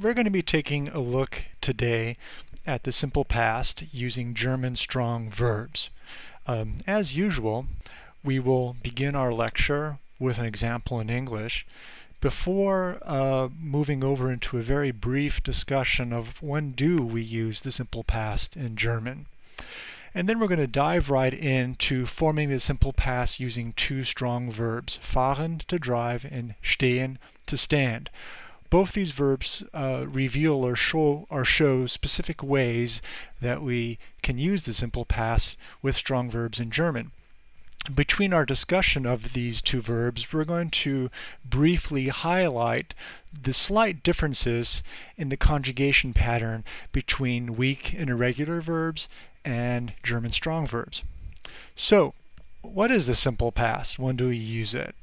we're going to be taking a look today at the simple past using German strong verbs. Um, as usual, we will begin our lecture with an example in English before uh, moving over into a very brief discussion of when do we use the simple past in German. And then we're going to dive right into forming the simple past using two strong verbs, fahren to drive and stehen to stand both these verbs uh, reveal or show or show specific ways that we can use the simple past with strong verbs in German. Between our discussion of these two verbs, we're going to briefly highlight the slight differences in the conjugation pattern between weak and irregular verbs and German strong verbs. So, what is the simple past? When do we use it?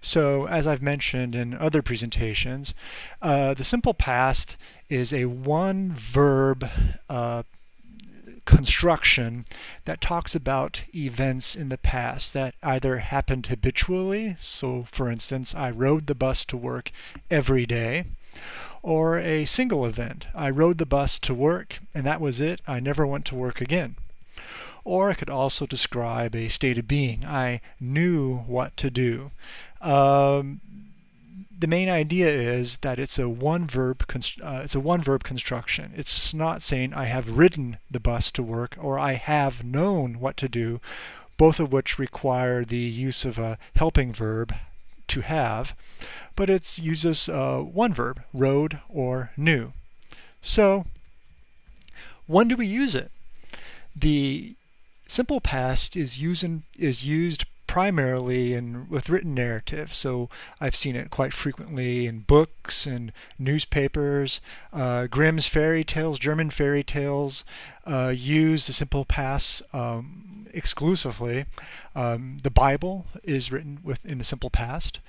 So as I've mentioned in other presentations, uh, the simple past is a one verb uh, construction that talks about events in the past that either happened habitually, so for instance, I rode the bus to work every day, or a single event. I rode the bus to work and that was it. I never went to work again. Or it could also describe a state of being. I knew what to do. Um, the main idea is that it's a one verb uh, it's a one verb construction. It's not saying I have ridden the bus to work or I have known what to do, both of which require the use of a helping verb to have, but it uses uh, one verb, rode or knew. So when do we use it? The Simple past is, using, is used primarily in with written narrative. So I've seen it quite frequently in books and newspapers. Uh, Grimm's fairy tales, German fairy tales, uh, use the simple past um, exclusively. Um, the Bible is written with in the simple past.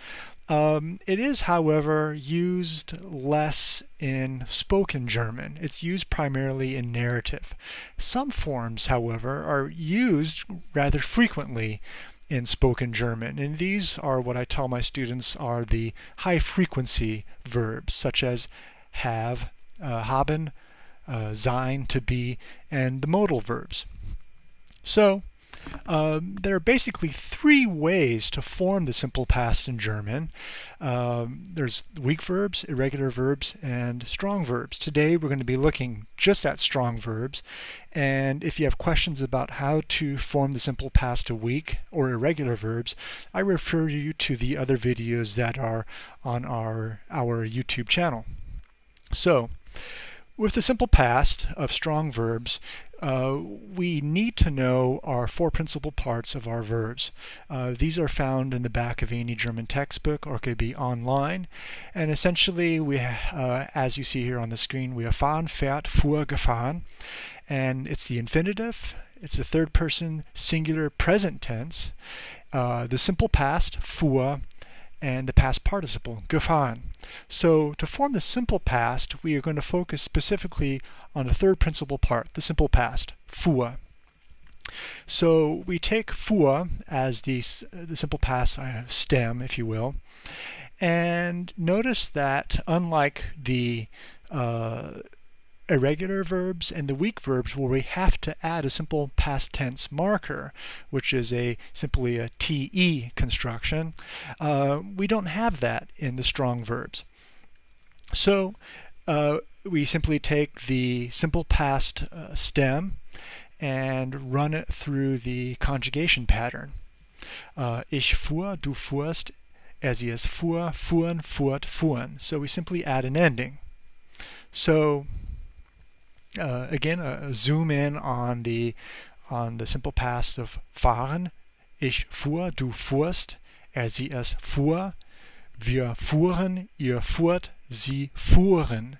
Um, it is, however, used less in spoken German. It's used primarily in narrative. Some forms, however, are used rather frequently in spoken German. And these are what I tell my students are the high frequency verbs, such as have, uh, haben, uh, sein, to be, and the modal verbs. So, um, there are basically three ways to form the simple past in German. Um, there's weak verbs, irregular verbs, and strong verbs. Today we're going to be looking just at strong verbs. And if you have questions about how to form the simple past to weak or irregular verbs, I refer you to the other videos that are on our, our YouTube channel. So, with the simple past of strong verbs, uh, we need to know our four principal parts of our verbs. Uh, these are found in the back of any German textbook or could be online. And essentially, we, uh, as you see here on the screen, we have fahren, fährt, fuhr, gefahren. And it's the infinitive, it's the third person singular present tense, uh, the simple past, fuhr, and the past participle, gefahren. So to form the simple past, we are going to focus specifically on the third principal part, the simple past, fuhr. So we take fuhr as the, the simple past uh, stem, if you will, and notice that unlike the uh, irregular verbs and the weak verbs where we have to add a simple past tense marker, which is a simply a TE construction. Uh, we don't have that in the strong verbs. So uh, we simply take the simple past uh, stem and run it through the conjugation pattern. Uh, ich fuhr, du fuhrst, er sie es fuhr, fuhren, fuhrt, fuhren. So we simply add an ending. So uh, again, uh, zoom in on the on the simple past of fahren. Ich fuhr, du fuhrst, er sie es fuhr, wir fuhren, ihr fuhrt, sie fuhren.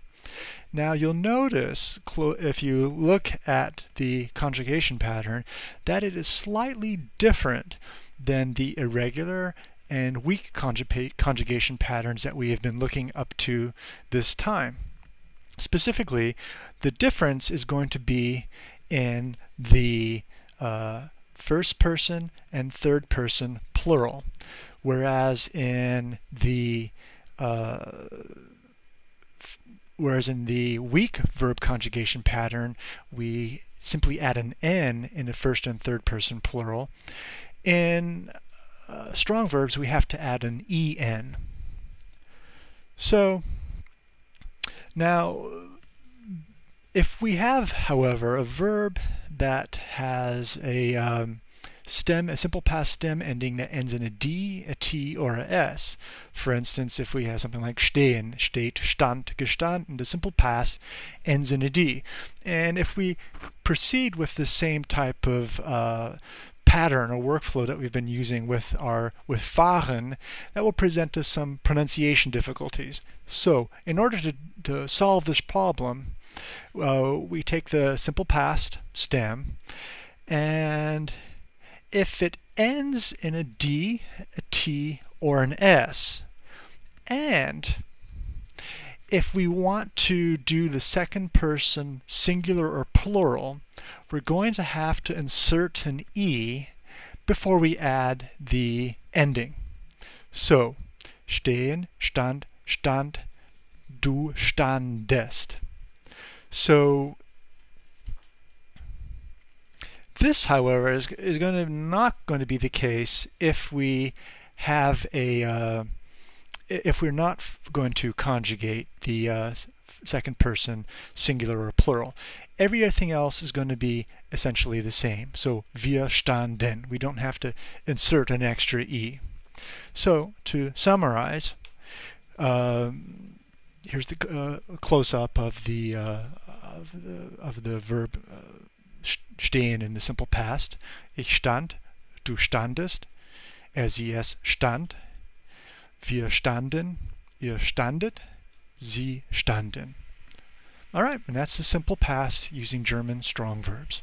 Now you'll notice if you look at the conjugation pattern that it is slightly different than the irregular and weak conjugation patterns that we have been looking up to this time. Specifically, the difference is going to be in the uh, first person and third person plural, whereas in the uh, whereas in the weak verb conjugation pattern, we simply add an n in the first and third person plural. In uh, strong verbs, we have to add an en. So now, if we have, however, a verb that has a um, stem, a simple past stem ending that ends in a D, a T, or a S. For instance, if we have something like stehen, steht, stand, gestanden, the simple past ends in a D. And if we proceed with the same type of uh, pattern or workflow that we've been using with our with fahren, that will present us some pronunciation difficulties. So, in order to, to solve this problem, uh, we take the simple past stem, and if it ends in a D, a T, or an S, and if we want to do the second person singular or plural, we're going to have to insert an E before we add the ending. So, stehen, stand, stand, du standest. So this, however, is, is going to not going to be the case if we have a uh, if we're not going to conjugate the uh, second person singular or plural. Everything else is going to be essentially the same. So wir standen. We don't have to insert an extra e. So to summarize, um, here's the uh, close-up of the uh, of the of the verb uh, stehen in the simple past. Ich stand, du standest, er sie es stand, wir standen, ihr standet, sie standen. All right, and that's the simple past using German strong verbs.